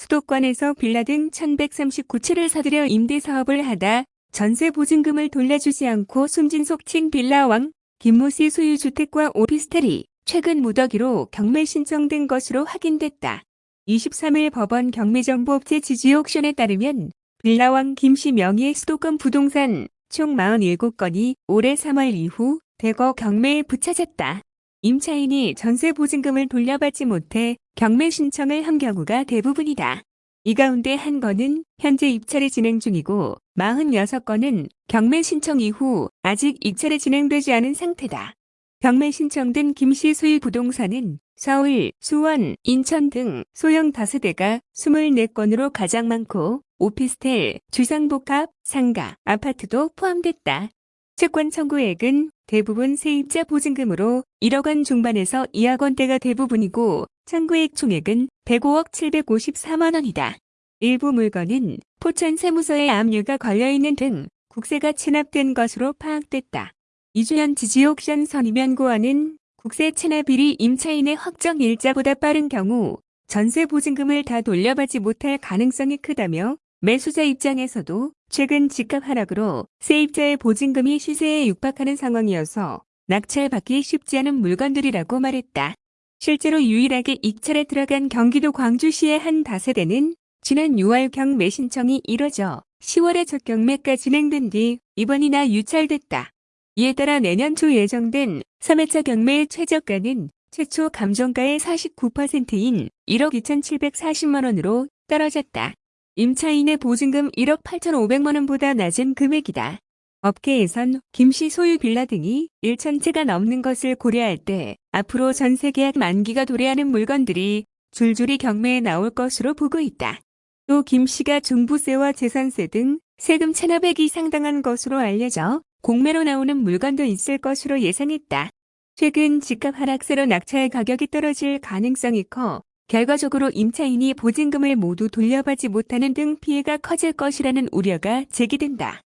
수도권에서 빌라 등 1139채를 사들여 임대사업을 하다 전세 보증금을 돌려주지 않고 숨진 속칭 빌라왕 김모 씨 소유 주택과 오피스텔이 최근 무더기로 경매 신청된 것으로 확인됐다. 23일 법원 경매정보업체 지지옥션에 따르면 빌라왕 김씨 명의의 수도권 부동산 총 47건이 올해 3월 이후 대거 경매에 붙여졌다. 임차인이 전세 보증금을 돌려받지 못해 경매 신청을 한 경우가 대부분이다. 이 가운데 한 건은 현재 입찰이 진행 중이고 46건은 경매 신청 이후 아직 입찰이 진행되지 않은 상태다. 경매 신청된 김씨 소유 부동산은 서울, 수원, 인천 등 소형 다세대가 24건으로 가장 많고 오피스텔, 주상복합, 상가, 아파트도 포함됐다. 채권 청구액은 대부분 세입자 보증금으로 1억 원 중반에서 2억 원대가 대부분이고 청구액 총액은 105억 754만 원이다. 일부 물건은 포천 세무서에 압류가 걸려있는 등 국세가 체납된 것으로 파악됐다. 이주연 지지옥션 선임연구원은 국세 체납일이 임차인의 확정 일자보다 빠른 경우 전세 보증금을 다 돌려받지 못할 가능성이 크다며 매수자 입장에서도 최근 집값 하락으로 세입자의 보증금이 시세에 육박하는 상황이어서 낙찰받기 쉽지 않은 물건들이라고 말했다. 실제로 유일하게 입찰에 들어간 경기도 광주시의 한 다세대는 지난 6월 경매 신청이 이뤄져 10월에 첫 경매가 진행된 뒤 이번이나 유찰됐다. 이에 따라 내년 초 예정된 3회차 경매의 최저가는 최초 감정가의 49%인 1억 2,740만 원으로 떨어졌다. 임차인의 보증금 1억 8,500만 원보다 낮은 금액이다. 업계에선 김씨 소유 빌라 등이 1천 채가 넘는 것을 고려할 때 앞으로 전 세 계약 만기가 도래하는 물건들이 줄줄이 경매에 나올 것으로 보고 있다. 또 김씨가 종부세와 재산세 등 세금 체납액이 상당한 것으로 알려져 공매로 나오는 물건도 있을 것으로 예상했다. 최근 집값 하락세로 낙찰 가격이 떨어질 가능성이 커 결과적으로 임차인이 보증금을 모두 돌려받지 못하는 등 피해가 커질 것이라는 우려가 제기된다.